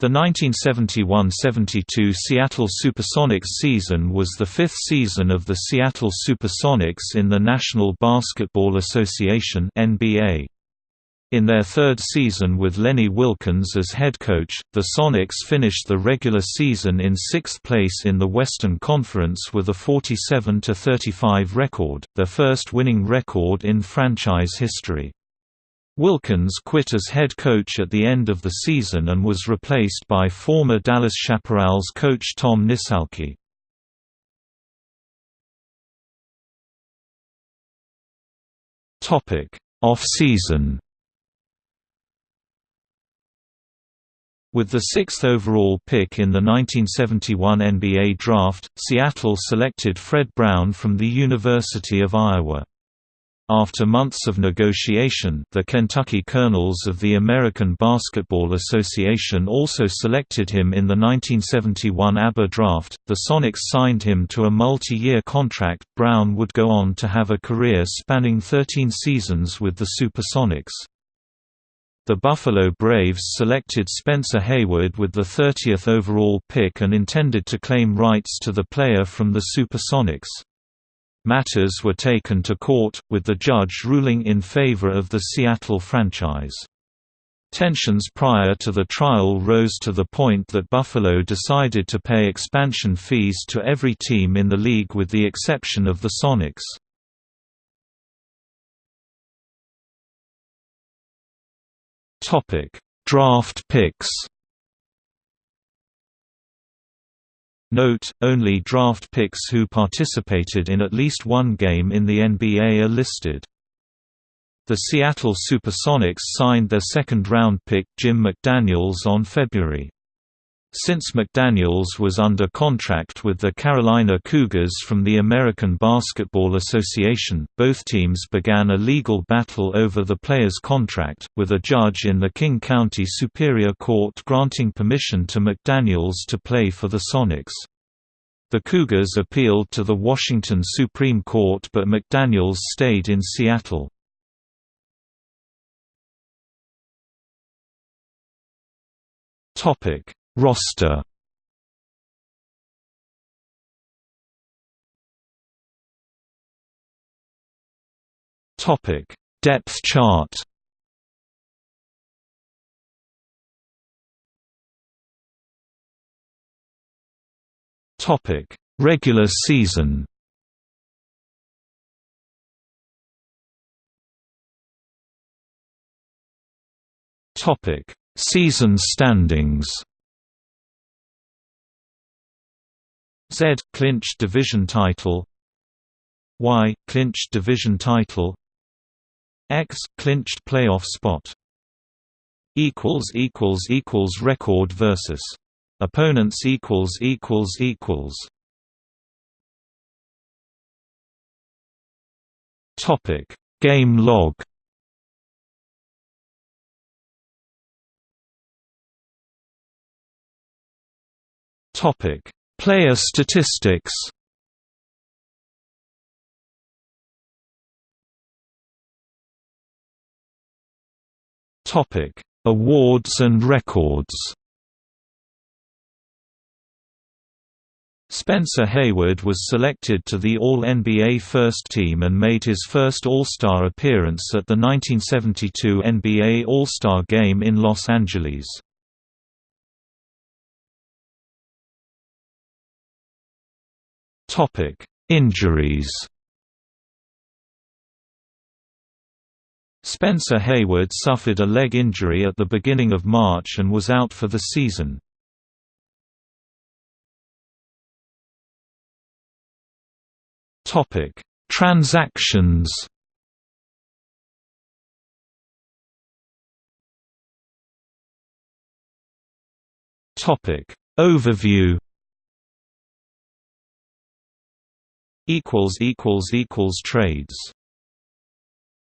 The 1971–72 Seattle Supersonics season was the fifth season of the Seattle Supersonics in the National Basketball Association NBA. In their third season with Lenny Wilkens as head coach, the Sonics finished the regular season in sixth place in the Western Conference with a 47–35 record, their first winning record in franchise history. Wilkens quit as head coach at the end of the season and was replaced by former Dallas Chaparrals coach Tom Nissalke. Off-season With the sixth overall pick in the 1971 NBA Draft, Seattle selected Fred Brown from the University of Iowa. After months of negotiation the Kentucky Colonels of the American Basketball Association also selected him in the 1971 ABA draft. The Sonics signed him to a multi-year contract. Brown would go on to have a career spanning 13 seasons with the Supersonics. The Buffalo Braves selected Spencer Haywood with the 30th overall pick and intended to claim rights to the player from the Supersonics. Matters were taken to court, with the judge ruling in favor of the Seattle franchise. Tensions prior to the trial rose to the point that Buffalo decided to pay expansion fees to every team in the league with the exception of the Sonics. Draft picks Note, only draft picks who participated in at least one game in the NBA are listed. The Seattle Supersonics signed their second-round pick Jim McDaniels on February. Since McDaniels was under contract with the Carolina Cougars from the American Basketball Association, both teams began a legal battle over the player's contract, with a judge in the King County Superior Court granting permission to McDaniels to play for the Sonics. The Cougars appealed to the Washington Supreme Court but McDaniels stayed in Seattle. Topic Roster Topic: Depth chart. Topic: Regular season. Topic: Season standings. Z clinched division title. Y clinched division title. X clinched playoff spot. Equals equals equals record versus. Opponents equals equals equals. Topic. Game log. Topic Player statistics Topic: Awards and records. Spencer Haywood was selected to the All-NBA First Team and made his first All-Star appearance at the 1972 NBA All-Star Game in Los Angeles. Topic: Injuries. Spencer Haywood suffered a leg injury at the beginning of March and was out for the season. Topic: Transactions. Topic: Overview. Equals equals equals trades